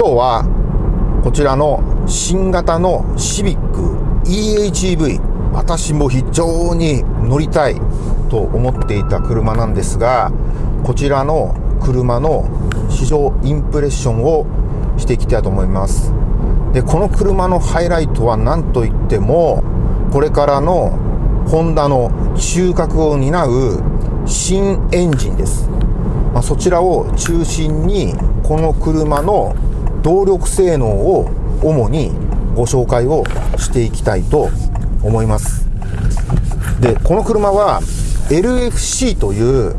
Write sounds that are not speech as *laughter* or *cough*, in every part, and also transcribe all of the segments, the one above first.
今日はこちらの新型のシビック EHEV 私も非常に乗りたいと思っていた車なんですがこちらの車の試乗インプレッションをしていきたいと思います。でこの車のハイライトは何といってもこれからのホンダの中核を担う新エンジンです、まあ、そちらを中心にこの車の動力性能を主にご紹介をしていきたいと思います。で、この車は LFC という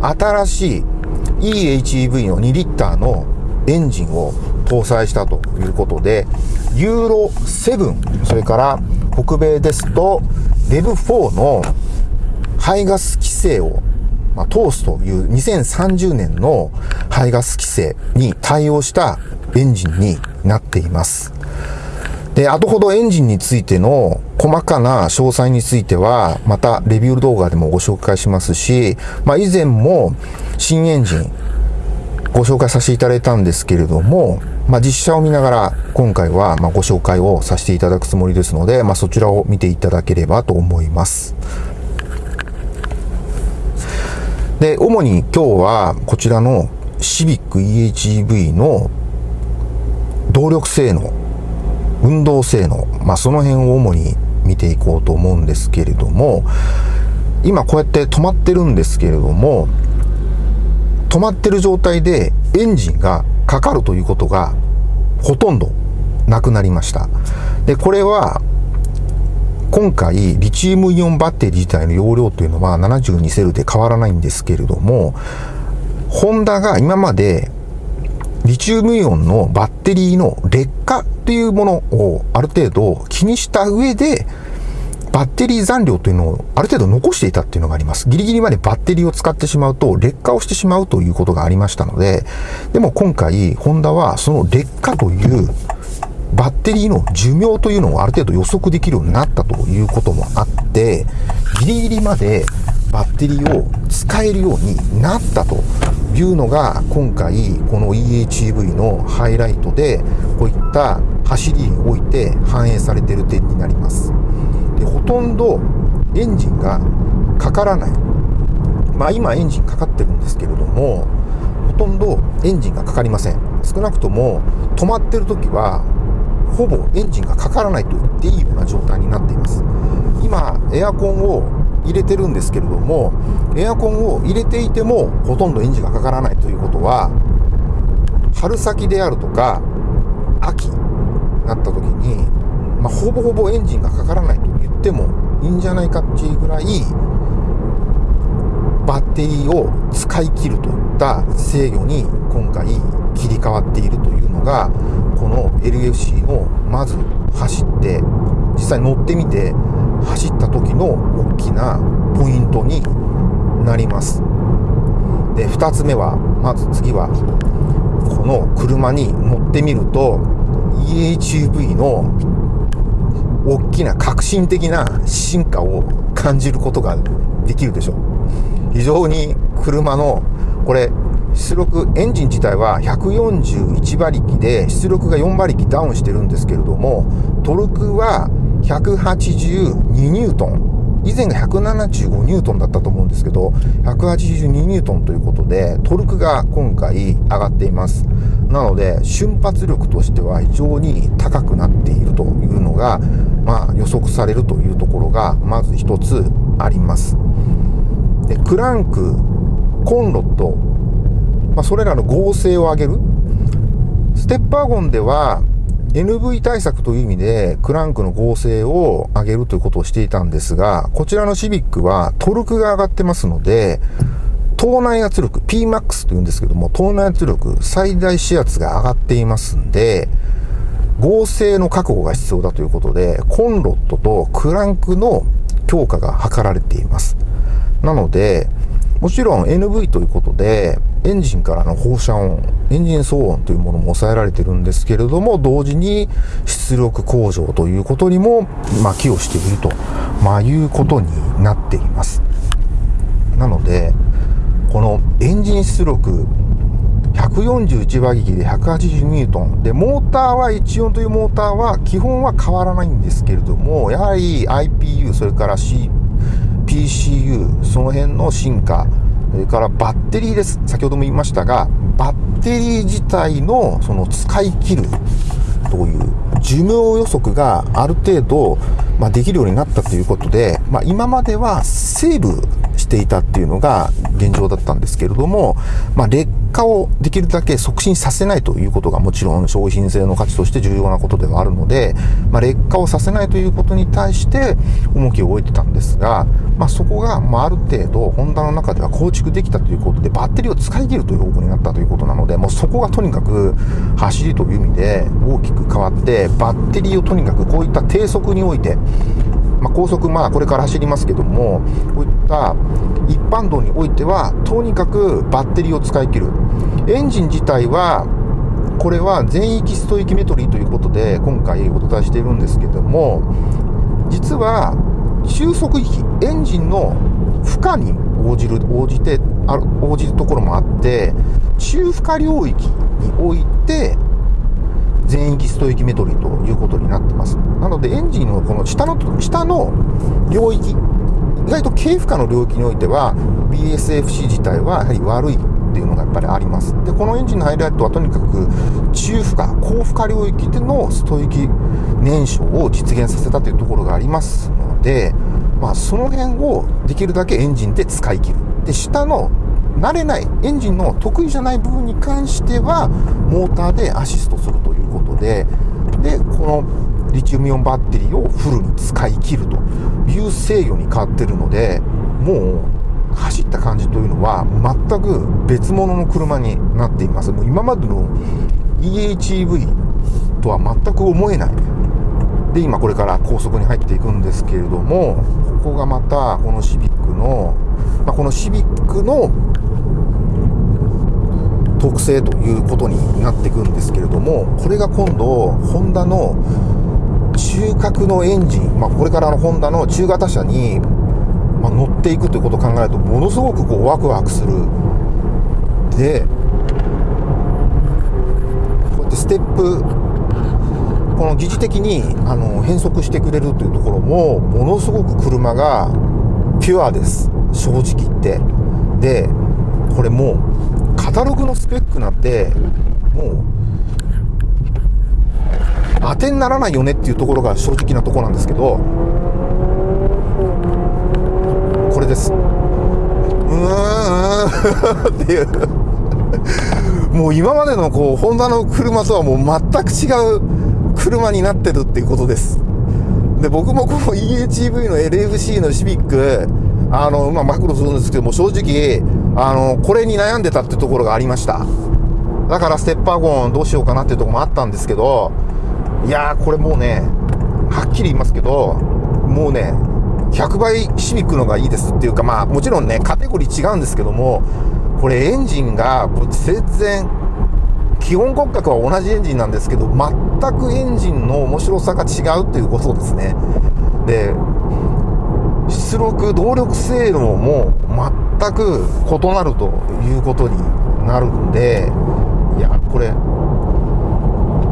新しい EHEV の2リッターのエンジンを搭載したということで、ユーロ7、それから北米ですと REV4 の排ガス規制をまあ、通すという2030年の排ガス規制に対応したエンジンになっています。で、後ほどエンジンについての細かな詳細については、またレビュー動画でもご紹介しますし、まあ以前も新エンジンご紹介させていただいたんですけれども、まあ実写を見ながら今回はまご紹介をさせていただくつもりですので、まあそちらを見ていただければと思います。で、主に今日はこちらのシビック EHEV の動力性能、運動性能、まあ、その辺を主に見ていこうと思うんですけれども、今こうやって止まってるんですけれども、止まってる状態でエンジンがかかるということがほとんどなくなりました。で、これは今回リチウムイオンバッテリー自体の容量というのは72セルで変わらないんですけれども、ホンダが今までリチウムイオンのバッテリーの劣化っていうものをある程度気にした上で、バッテリー残量というのをある程度残していたっていうのがあります。ギリギリまでバッテリーを使ってしまうと劣化をしてしまうということがありましたので、でも今回、ホンダはその劣化というバッテリーの寿命というのをある程度予測できるようになったということもあって、ギリギリまでバッテリーを使えるようになったというのが今回この EHEV のハイライトでこういった走りにおいて反映されている点になります。でほとんどエンジンがかからない。まあ今エンジンかかってるんですけれどもほとんどエンジンがかかりません。少なくとも止まってる時はほぼエンジンがかからないと言っていいような状態になっています。今エアコンを入れてるんですけれどもエアコンを入れていてもほとんどエンジンがかからないということは春先であるとか秋なった時に、まあ、ほぼほぼエンジンがかからないと言ってもいいんじゃないかっていうぐらいバッテリーを使い切るといった制御に今回切り替わっているというのがこの LFC のまず走って実際乗ってみて走った時の大きなポイントになります。で2つ目はまず次はこの車に乗ってみると EHUV の大きな革新的な進化を感じることができるでしょう。非常に車のこれ出力エンジン自体は141馬力で出力が4馬力ダウンしてるんですけれどもトルクは182ニュートン。以前が175ニュートンだったと思うんですけど182ニュートンということでトルクが今回上がっています。なので瞬発力としては非常に高くなっているというのが、まあ、予測されるというところがまず一つあります。でクランクコンロット、まあ、それらの合成を上げるステップワゴンでは NV 対策という意味で、クランクの合成を上げるということをしていたんですが、こちらのシビックはトルクが上がってますので、島内圧力、Pmax というんですけども、島内圧力、最大視圧が上がっていますんで、合成の確保が必要だということで、コンロットとクランクの強化が図られています。なので、もちろん NV ということで、エンジンからの放射音、エンジン騒音というものも抑えられてるんですけれども、同時に出力向上ということにも、まあ、寄与していると、まあ、いうことになっています。なので、このエンジン出力141馬力で180ニュートン。で、モーターは14というモーターは基本は変わらないんですけれども、やはり IPU、それから C、PCU、その辺の進化、それからバッテリーです。先ほども言いましたが、バッテリー自体のその使い切るという寿命予測がある程度、まあ、できるようになったということで、まあ、今まではセーブしていたっていうのが現状だったんですけれども、まあ、劣化をできるだけ促進させないということがもちろん商品性の価値として重要なことではあるので、まあ、劣化をさせないということに対して重きを置いてたんですが、まあ、そこが、まあ、ある程度ホンダの中では構築できたということでバッテリーを使い切るという方向になったということなのでもうそこがとにかく走りという意味で大きく変わってバッテリーをとにかくこういった低速においてまあ、高速、まあ、これから走りますけども、こういった一般道においては、とにかくバッテリーを使い切る。エンジン自体は、これは全域ストイキメトリーということで、今回お伝えしているんですけども、実は、収束域、エンジンの負荷に応じる、応じて、応じるところもあって、中負荷領域におい1域メトリということになってます。なので、エンジンのこの下の、下の領域、意外と軽負荷の領域においては、BSFC 自体はやはり悪いっていうのがやっぱりあります。で、このエンジンのハイライトはとにかく中負荷、高負荷領域でのストイキ燃焼を実現させたというところがありますので、まあ、その辺をできるだけエンジンで使い切る。で、下の慣れない、エンジンの得意じゃない部分に関しては、モーターでアシストするというで、で、このリチウムイオンバッテリーをフルに使い切るという制御に変わってるので、もう走った感じというのは全く別物の車になっています。もう今までの EHEV とは全く思えない。で、今これから高速に入っていくんですけれども、ここがまたこのシビックの、まあ、このシビックの特性ということになっていくんですけれども、これが今度、ホンダの中核のエンジン、まあ、これからのホンダの中型車に、ま、乗っていくということを考えると、ものすごくこうワクワクする。で、こうやってステップ、この疑似的にあの変速してくれるというところも、ものすごく車がピュアです。正直言って。で、これもカタログのスペックなんて、もう、当てにならないよねっていうところが正直なところなんですけど、これです。うーん *laughs* っていう。もう今までのこう、ホンダの車とはもう全く違う車になってるっていうことです。で、僕もこの EHEV の LFC のシビック、あの、まあ、マクロするんですけども、正直、あの、これに悩んでたってところがありました。だからステッパーゴンどうしようかなっていうところもあったんですけど、いやー、これもうね、はっきり言いますけど、もうね、100倍シビックのがいいですっていうか、まあ、もちろんね、カテゴリー違うんですけども、これエンジンが全然、基本骨格は同じエンジンなんですけど、全くエンジンの面白さが違うっていうことですね。で、出力、動力性能も全く異なるということになるんで、いや、これ、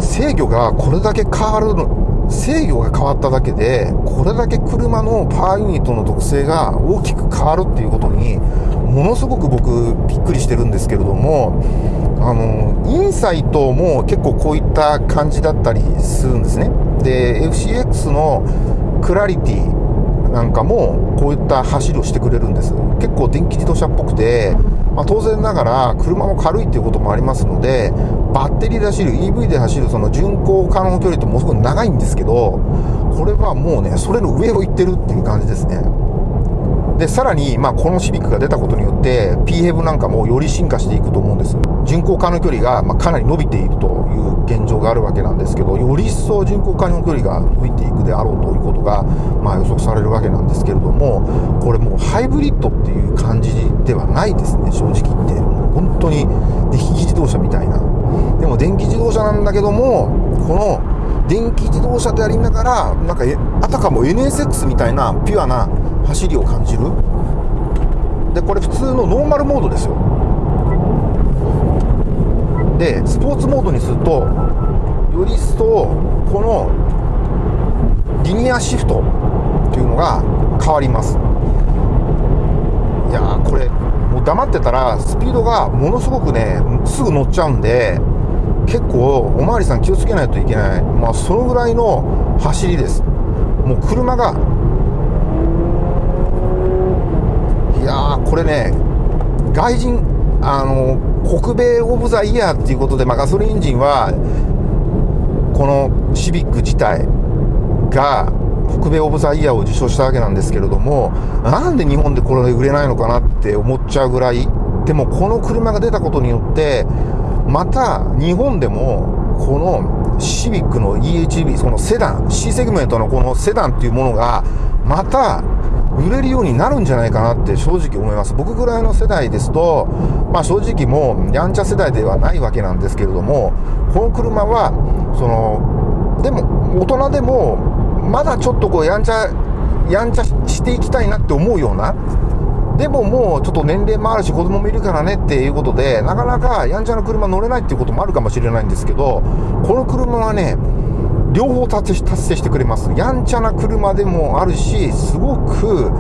制御がこれだけ変わるの、制御が変わっただけで、これだけ車のパワーユニットの特性が大きく変わるっていうことに、ものすごく僕びっくりしてるんですけれども、あの、インサイトも結構こういった感じだったりするんですね。で、FCX のクラリティなんかもこういった走りをしてくれるんです。結構電気自動車っぽくて、まあ、当然ながら車も軽いっていうこともありますのでバッテリーで走る EV で走るその巡航可能距離ってものすごい長いんですけどこれはもうねそれの上を行ってるっていう感じですね。で、さらに、まあ、このシビックが出たことによって、PHEV なんかもより進化していくと思うんです。巡航可能距離が、まあ、かなり伸びているという現状があるわけなんですけど、より一層巡航可能距離が伸びていくであろうということが、まあ、予測されるわけなんですけれども、これもうハイブリッドっていう感じではないですね、正直言って。もう本当に電気自動車みたいな。でも電気自動車なんだけども、この電気自動車でありながら、なんか、あたかも NSX みたいなピュアな走りを感じる。でこれ普通のノーマルモードですよ。でスポーツモードにするとより一層このリニアシフトっていうのが変わります。いやーこれもう黙ってたらスピードがものすごくねすぐ乗っちゃうんで結構おまわりさん気をつけないといけない。まあそのぐらいの走りです。もう車がいやーこれね外人あの北米オブザイヤーっていうことで、まあ、ガソリンエンジンはこのシビック自体が北米オブザイヤーを受賞したわけなんですけれどもなんで日本でこれ売れないのかなって思っちゃうぐらいでもこの車が出たことによってまた日本でもこのシビックの EHV そのセダン C セグメントのこのセダンっていうものがまた売れるようになるんじゃないかなって正直思います。僕ぐらいの世代ですと、まあ正直もうやんちゃ世代ではないわけなんですけれども、この車は、その、でも大人でもまだちょっとこうやんちゃ、やんちゃしていきたいなって思うような、でももうちょっと年齢もあるし子供もいるからねっていうことで、なかなかやんちゃな車乗れないっていうこともあるかもしれないんですけど、この車はね、両方達成してくれます。やんちゃな車でもあるし、すごく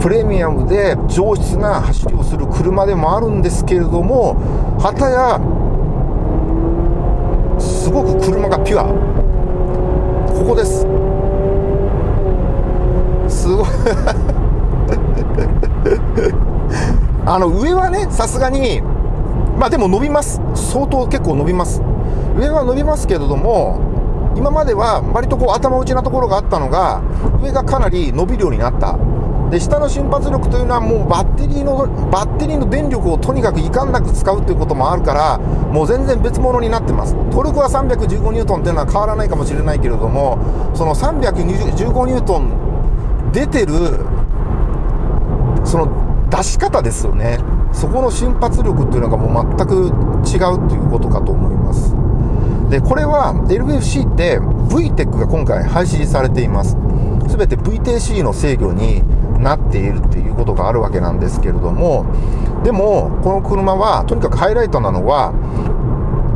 プレミアムで上質な走りをする車でもあるんですけれども、はたや、すごく車がピュア。ここです。すごい *laughs* あの、上はね、さすがに、まあでも伸びます。相当結構伸びます。上は伸びますけれども、今までは割とこう頭打ちなところがあったのが、上がかなり伸びるようになった。で、下の瞬発力というのはもうバッテリーの、バッテリーの電力をとにかくいかんなく使うということもあるから、もう全然別物になってます。トルクは315ニュートンっていうのは変わらないかもしれないけれども、その315ニュートン出てる、その出し方ですよね。そこの瞬発力っていうのがもう全く違うということかと思います。で、これは LFC って VTEC が今回廃止されています。すべて VTC の制御になっているっていうことがあるわけなんですけれども、でも、この車は、とにかくハイライトなのは、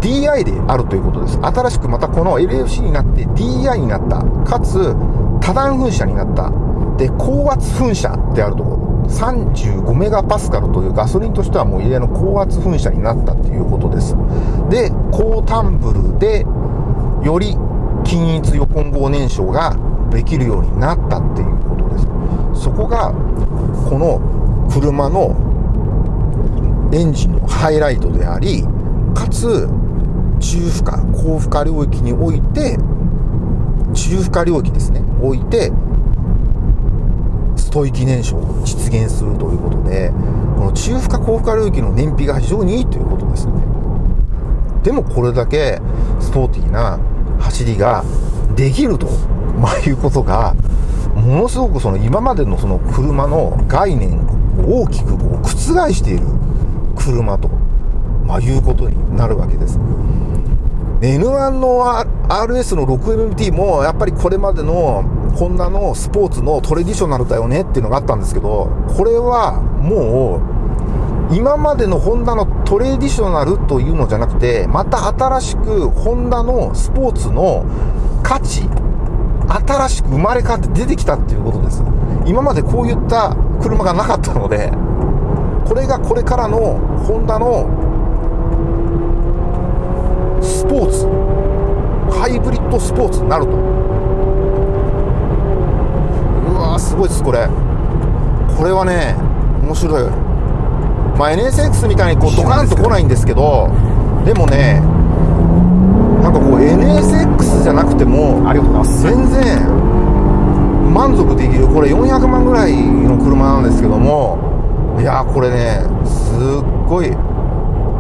DI であるということです。新しくまたこの LFC になって DI になった。かつ、多段噴射になった。で、高圧噴射であるところ。35メガパスカルというガソリンとしてはもう異例の高圧噴射になったということです。で、高タンブルでより均一横混合燃焼ができるようになったっていうことです。そこがこの車のエンジンのハイライトであり、かつ中負荷、高負荷領域において、中負荷領域ですね、置いてストイキ燃焼を実現するということで、この中負荷高負荷領域の燃費が非常にいいということですね。でもこれだけスポーティーな走りができると、まあ、いうことが、ものすごくその今までのその車の概念を大きくこう覆している車と、まあ、いうことになるわけです。N1 の RS の 6MT もやっぱりこれまでのホンダのスポーツのトレディショナルだよねっていうのがあったんですけど、これはもう今までのホンダのトレディショナルというのじゃなくて、また新しくホンダのスポーツの価値、新しく生まれ変わって出てきたっていうことです。今までこういった車がなかったので、これがこれからのホンダのスポーツ、ハイブリッドスポーツになると。すごいですこれ。これはね面白い。まあ NSX みたいにこうドカンと来ないんですけどでもねなんかこう NSX じゃなくてもありがとうございます。全然満足できる。これ400万ぐらいの車なんですけどもいやこれねすっごい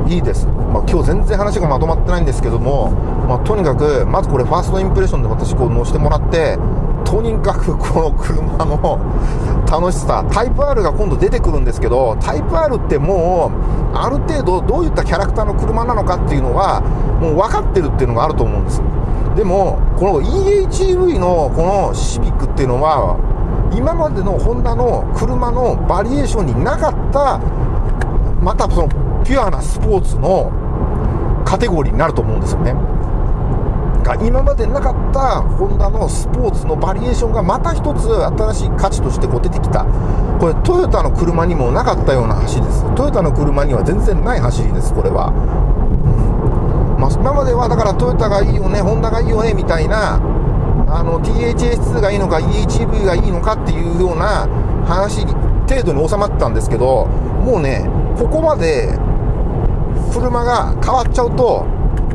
いいです、まあ、今日全然話がまとまってないんですけども、まあ、とにかくまずこれファーストインプレッションで私こう乗せてもらってとにかくこの車の楽しさ、タイプ R が今度出てくるんですけど、タイプ R ってもう、ある程度どういったキャラクターの車なのかっていうのは、もう分かってるっていうのがあると思うんです。でも、この EHEV のこのシビックっていうのは、今までのホンダの車のバリエーションになかった、またそのピュアなスポーツのカテゴリーになると思うんですよね。が今までなかったホンダのスポーツのバリエーションがまた一つ新しい価値としてこう出てきた。これトヨタの車にもなかったような走りです。トヨタの車には全然ない走りです、これは。まあ、今まではだからトヨタがいいよね、ホンダがいいよね、みたいな、あの、THS2 がいいのか、EHV がいいのかっていうような話程度に収まってたんですけど、もうね、ここまで車が変わっちゃうと、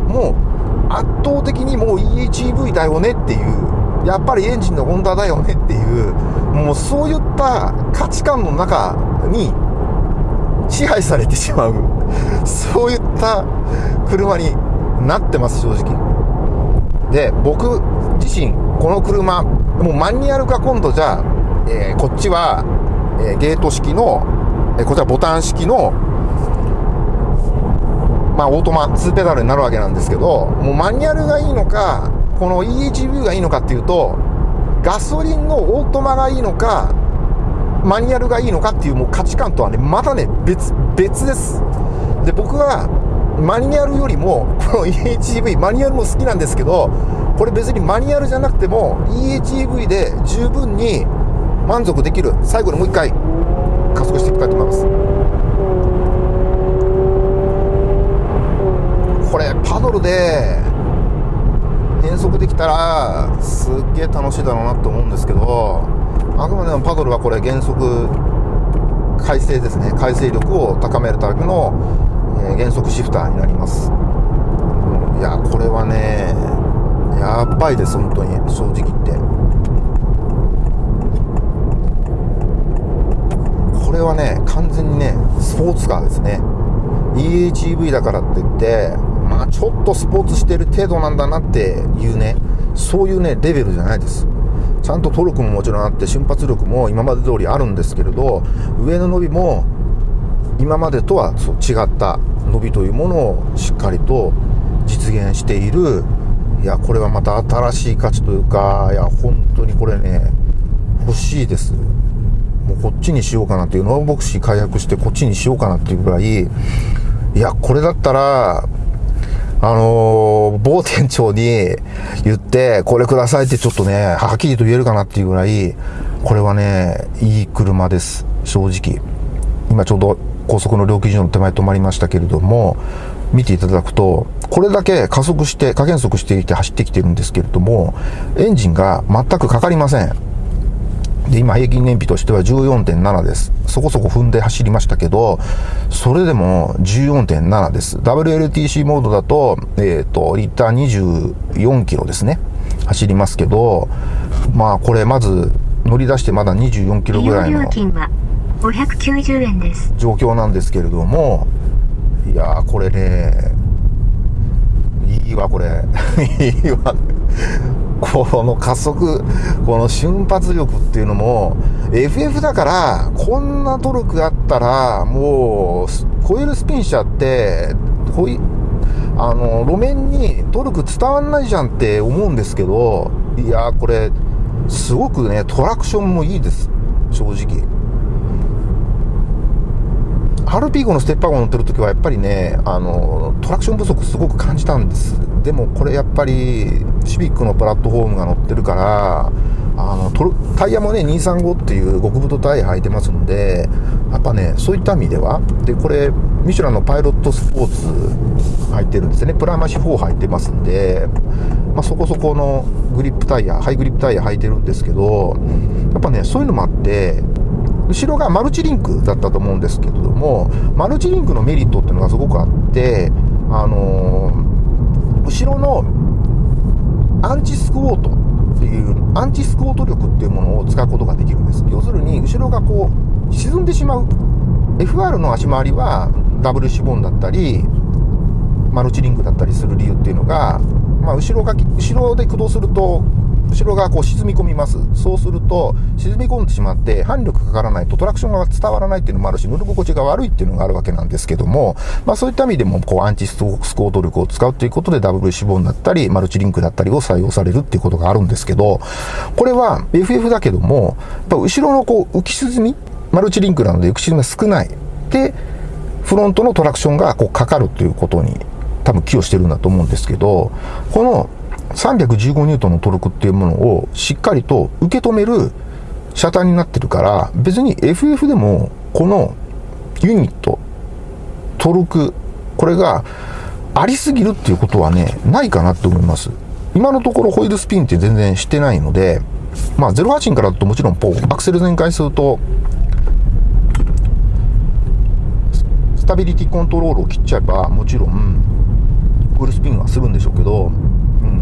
もう圧倒的にもう EHEV だよねっていう、やっぱりエンジンのホンダだよねっていう、もうそういった価値観の中に支配されてしまう、そういった車になってます、正直。で、僕自身、この車、もうマニュアル化今度じゃあ、えー、こっちは、えー、ゲート式の、えー、こちらボタン式のまあ、オートマ2ペダルになるわけなんですけど、もうマニュアルがいいのか、この EHV がいいのかっていうと、ガソリンのオートマがいいのか、マニュアルがいいのかっていうもう価値観とはね、またね、別、別です。で、僕は、マニュアルよりも、この EHV、マニュアルも好きなんですけど、これ別にマニュアルじゃなくても、EHEV で十分に満足できる。最後にもう一回、加速していきたいと思います。これパドルで変速できたらすっげえ楽しいだろうなと思うんですけどあくまでもパドルはこれ減速改正ですね。改正力を高めるための、えー、減速シフターになります。いやこれはねやばいです本当に。正直言って。これはね完全にねスポーツカーですね。EHEV だからって言ってまちょっとスポーツしてる程度なんだなっていうね、そういうね、レベルじゃないです。ちゃんとトルクももちろんあって、瞬発力も今まで通りあるんですけれど、上の伸びも今までとはそう違った伸びというものをしっかりと実現している、いや、これはまた新しい価値というか、いや、本当にこれね、欲しいです。もうこっちにしようかなっていう、ノーボクシー開発してこっちにしようかなっていうぐらい、いや、これだったら、あのー、某店長に言って、これくださいってちょっとね、はっきりと言えるかなっていうぐらい、これはね、いい車です。正直。今ちょうど高速の料金所の手前止まりましたけれども、見ていただくと、これだけ加速して、加減速していて走ってきてるんですけれども、エンジンが全くかかりません。で、今平均燃費としては14.7です。そこそこ踏んで走りましたけど、それでも14.7です。WLTC モードだと、えっ、ー、と、リッター24キロですね。走りますけど、まあこれまず乗り出してまだ24キロぐらいの590円です状況なんですけれども、いやーこれね、いいわこれ。*laughs* いいわ。この加速、この瞬発力っていうのも、FF だから、こんなトルクあったら、もう、コイルスピン車って、こい、あの、路面にトルク伝わんないじゃんって思うんですけど、いやこれ、すごくね、トラクションもいいです。正直。RP5 のステッパーゴ乗ってる時はやっぱりね、あの、トラクション不足すごく感じたんです。でもこれやっぱり、シビックのプラットフォームが乗ってるから、あの、タイヤもね、235っていう極太タイヤ履いてますんで、やっぱね、そういった意味では、で、これ、ミシュランのパイロットスポーツ履いてるんですね。プライマシ4履いてますんで、まあ、そこそこのグリップタイヤ、ハイグリップタイヤ履いてるんですけど、やっぱね、そういうのもあって、後ろがマルチリンクだったと思うんですけれども、マルチリンクのメリットっていうのがすごくあって、あのー、後ろのアンチスクォートっていう、アンチスクォート力っていうものを使うことができるんです。要するに、後ろがこう、沈んでしまう。FR の足回りはダブルシボンだったり、マルチリンクだったりする理由っていうのが、まあ、後ろが、後ろで駆動すると、後ろがこう沈み込みます。そうすると、沈み込んでしまって、反力かからないとトラクションが伝わらないっていうのもあるし、乗り心地が悪いっていうのがあるわけなんですけども、まあそういった意味でも、こう、アンチスコート力を使うということで、ダブル脂肪だったり、マルチリンクだったりを採用されるっていうことがあるんですけど、これは FF だけども、やっぱ後ろのこう、浮き沈み、マルチリンクなので浮き沈みが少ない。で、フロントのトラクションがこうかかるということに多分寄与してるんだと思うんですけど、この315ニュートンのトルクっていうものをしっかりと受け止める車体になってるから、別に FF でもこのユニット、トルク、これがありすぎるっていうことはね、ないかなって思います。今のところホイールスピンって全然してないので、まあ08からだともちろんポ、アクセル全開すると、スタビリティコントロールを切っちゃえば、もちろん、ホイールスピンはするんでしょうけど、うん。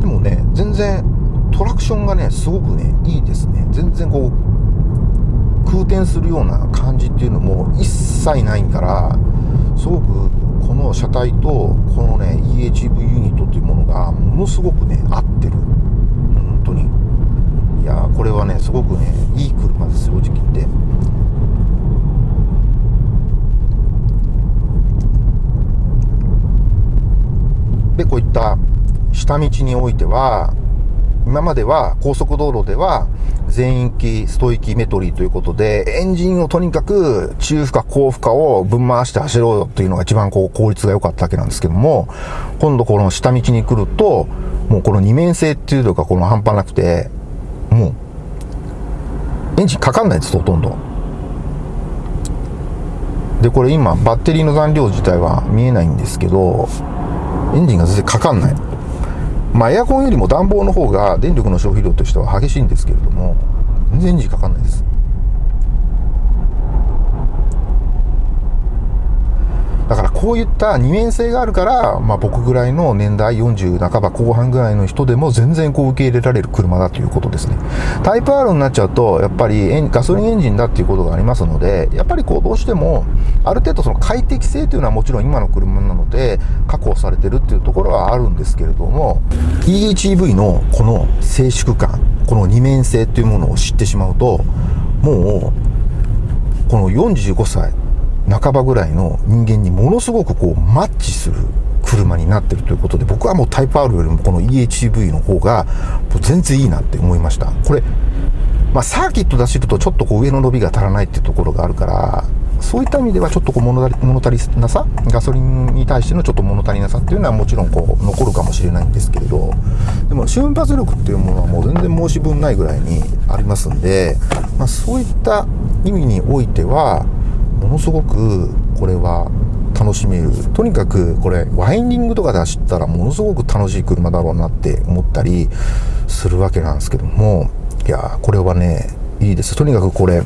でもね、全然トラクションがね、すごくね、いいですね。全然こう、空転するような感じっていうのも一切ないから、すごくこの車体とこのね EHV ユニットっていうものがものすごくね合ってる。本当に。いやこれはねすごくねいい車です正直言って。でこういった下道においては今までは高速道路では全域ストイキメトリーということで、エンジンをとにかく中負荷、高負荷を分回して走ろうよっていうのが一番こう効率が良かったわけなんですけども、今度この下道に来ると、もうこの二面性っていうのがこの半端なくて、もう、エンジンかかんないです、ほとんど。で、これ今、バッテリーの残量自体は見えないんですけど、エンジンが全然かかんない。まあ、エアコンよりも暖房の方が電力の消費量としては激しいんですけれども、全然時かかんないです。だからこういった二面性があるから、まあ、僕ぐらいの年代40半ば後半ぐらいの人でも全然こう受け入れられる車だということですね。タイプ R になっちゃうと、やっぱりガソリンエンジンだっていうことがありますので、やっぱりこうどうしても、ある程度その快適性というのはもちろん今の車なので確保されてるっていうところはあるんですけれども、EHEV のこの静粛感、この二面性というものを知ってしまうと、もう、この45歳、半ばぐらいの人間にものすごくこうマッチする車になってるということで、僕はもうタイプ R よりもこの EHEV の方が全然いいなって思いました。これ、まあ、サーキット出しるとちょっとこう上の伸びが足らないっていうところがあるから、そういった意味ではちょっとこう物足りなさ、ガソリンに対してのちょっと物足りなさっていうのはもちろんこう残るかもしれないんですけれど、でも瞬発力っていうものはもう全然申し分ないぐらいにありますんで、まあ、そういった意味においては、ものすごくこれは楽しめる。とにかくこれワインディングとかで走ったらものすごく楽しい車だろうなって思ったりするわけなんですけども、いやこれはね、いいです。とにかくこれ、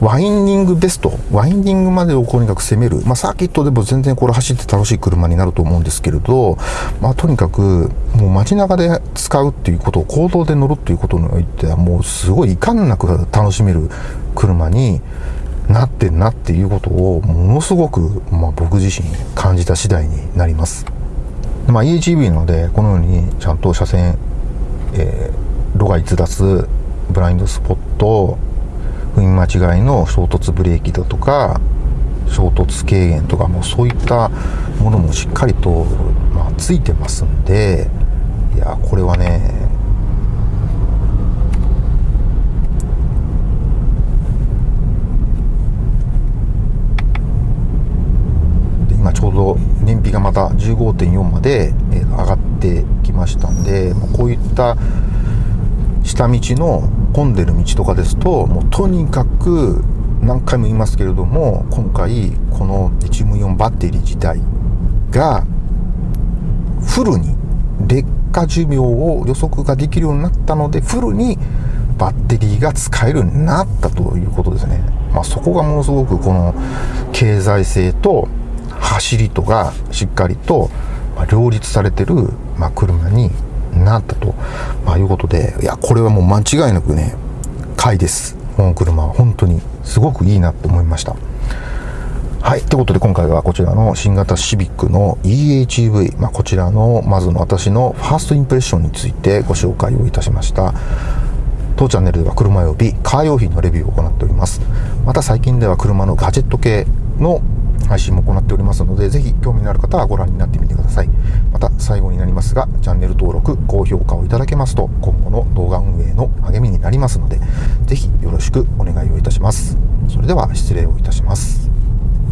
ワインディングベスト、ワインディングまでをとにかく攻める。まあ、サーキットでも全然これ走って楽しい車になると思うんですけれど、まあ、とにかく、もう街中で使うっていうことを、行動で乗るっていうことにおいては、もうすごい遺憾なく楽しめる車に、なってんなっていうことをものすごく、まあ、僕自身感じた次第になります。まあ、EHEV なのでこのようにちゃんと車線、えー、路外逸脱ブラインドスポット踏み間違いの衝突ブレーキだとか衝突軽減とかもそういったものもしっかりと、まあ、ついてますんでいやこれはねちょうど燃費がまた15.4まで上がってきましたんで、こういった下道の混んでる道とかですと、もうとにかく何回も言いますけれども、今回このリチウムイオンバッテリー自体がフルに劣化寿命を予測ができるようになったので、フルにバッテリーが使えるようになったということですね。まあ、そこがものすごくこの経済性と走りとがしっかりと両立されてる、まあ、車になったと、まあ、いうことで、いや、これはもう間違いなくね、買いです。この車は本当にすごくいいなと思いました。はい。ということで今回はこちらの新型シビックの EHEV、まあ、こちらのまずの私のファーストインプレッションについてご紹介をいたしました。当チャンネルでは車及びカー用品のレビューを行っております。また最近では車のガジェット系の配信も行っておりますので、ぜひ興味のある方はご覧になってみてください。また最後になりますが、チャンネル登録、高評価をいただけますと、今後の動画運営の励みになりますので、ぜひよろしくお願いをいたします。それでは失礼をいたします。